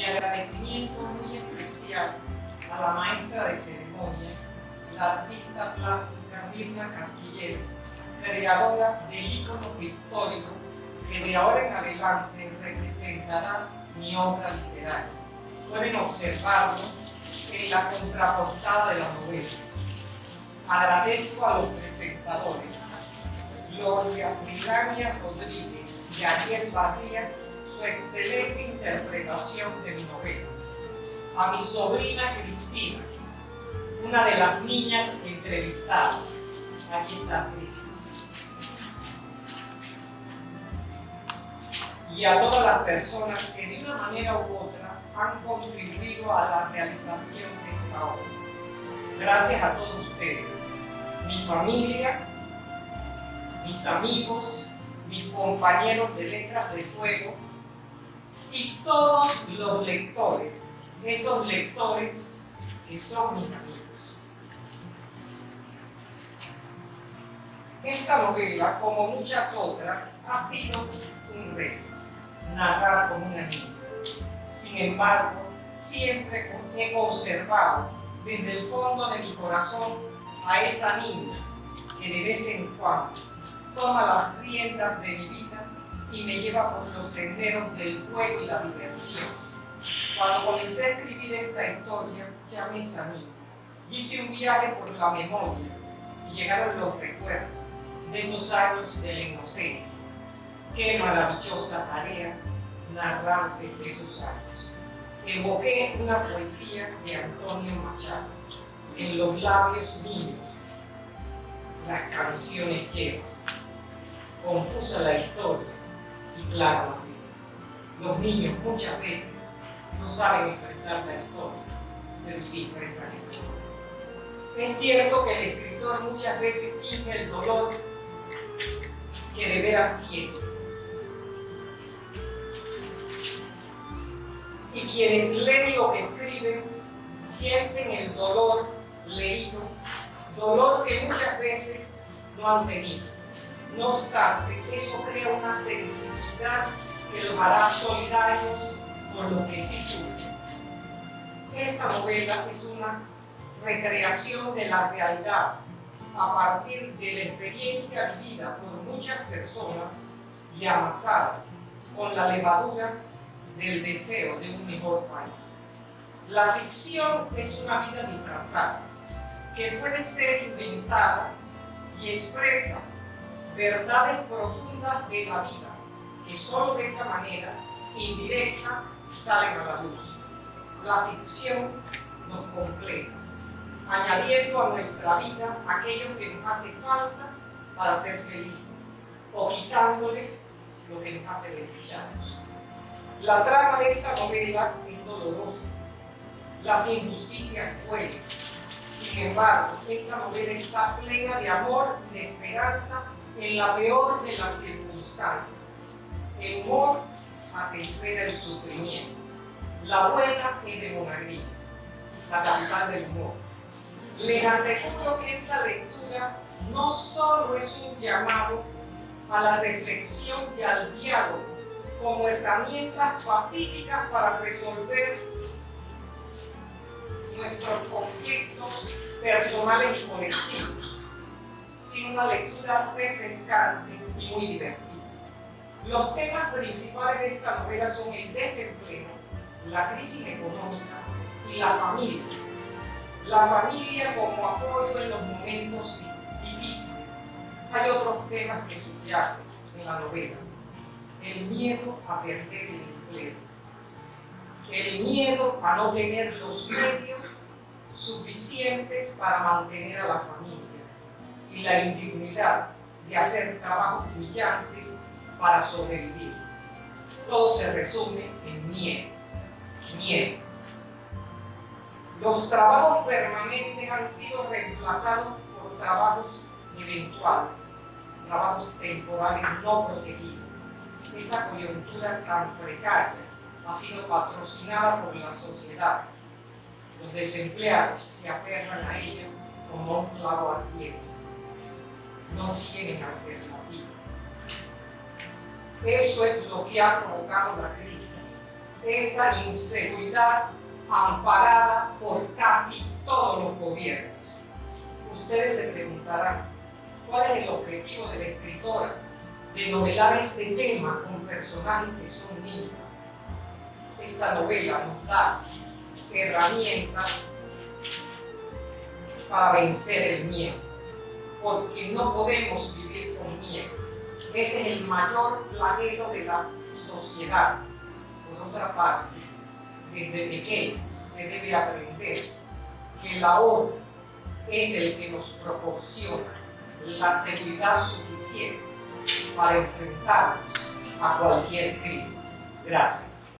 Mi agradecimiento muy especial a la maestra de ceremonia, la artista plástica Mirna Castillero, creadora del ícono pictórico que de ahora en adelante representará mi obra literaria. Pueden observarlo en la contraportada de la novela. Agradezco a los presentadores, Gloria Milania Rodríguez y Ariel su excelente interpretación de mi novela. A mi sobrina Cristina, una de las niñas entrevistadas. Aquí está Cristina. Y a todas las personas que de una manera u otra han contribuido a la realización de esta obra. Gracias a todos ustedes, mi familia, mis amigos, mis compañeros de Letras de Fuego y todos los lectores, esos lectores que son mis amigos. Esta novela, como muchas otras, ha sido un reto, narrar con una niña. Sin embargo, siempre he conservado desde el fondo de mi corazón a esa niña que de vez en cuando toma las riendas de mi vida y me lleva por los senderos del juego y la diversión. Cuando comencé a escribir esta historia, llamé a esa niña. Hice un viaje por la memoria y llegaron los recuerdos de esos años de la inocencia. Qué maravillosa tarea narrar de esos años. Evoqué una poesía de Antonio Machado en los labios míos. Las canciones llevan, confusa la historia y vida. Los niños muchas veces no saben expresar la historia, pero sí expresan el dolor. Es cierto que el escritor muchas veces finge el dolor que de veras siente. Y quienes leen lo que escriben sienten el dolor leído, dolor que muchas veces no han tenido. No obstante, eso crea una sensibilidad que los hará solidarios con lo que sí sufren. Esta novela es una recreación de la realidad a partir de la experiencia vivida por muchas personas y amasada con la levadura del deseo de un mejor país. La ficción es una vida disfrazada que puede ser inventada y expresa verdades profundas de la vida que solo de esa manera indirecta salen a la luz. La ficción nos completa añadiendo a nuestra vida aquello que nos hace falta para ser felices o quitándole lo que nos hace desdichados. La trama de esta novela es dolorosa, las injusticias duelen. Sin embargo, esta novela está plena de amor y de esperanza en la peor de las circunstancias. El humor atempera el sufrimiento. La buena es de Monagrillo, la capital del humor les aseguro que esta lectura no solo es un llamado a la reflexión y al diálogo como herramientas pacíficas para resolver nuestros conflictos personales y colectivos, sino una lectura refrescante y muy divertida. Los temas principales de esta novela son el desempleo, la crisis económica y la familia, la familia como apoyo en los momentos difíciles. Hay otros temas que subyacen en la novela. El miedo a perder el empleo. El miedo a no tener los medios suficientes para mantener a la familia. Y la indignidad de hacer trabajos brillantes para sobrevivir. Todo se resume en miedo. Miedo los trabajos permanentes han sido reemplazados por trabajos eventuales, trabajos temporales no protegidos. Esa coyuntura tan precaria ha sido patrocinada por la sociedad. Los desempleados se aferran a ella como un clavo ardiente. No tienen alternativa. Eso es lo que ha provocado la crisis esa inseguridad amparada por casi todos los gobiernos. Ustedes se preguntarán, ¿cuál es el objetivo de la escritora de novelar este tema con personajes que son niños? Esta novela nos da herramientas para vencer el miedo, porque no podemos vivir con miedo. Ese es el mayor flagelo de la sociedad. Por otra parte, desde pequeño se debe aprender que el ahorro es el que nos proporciona la seguridad suficiente para enfrentarnos a cualquier crisis. Gracias.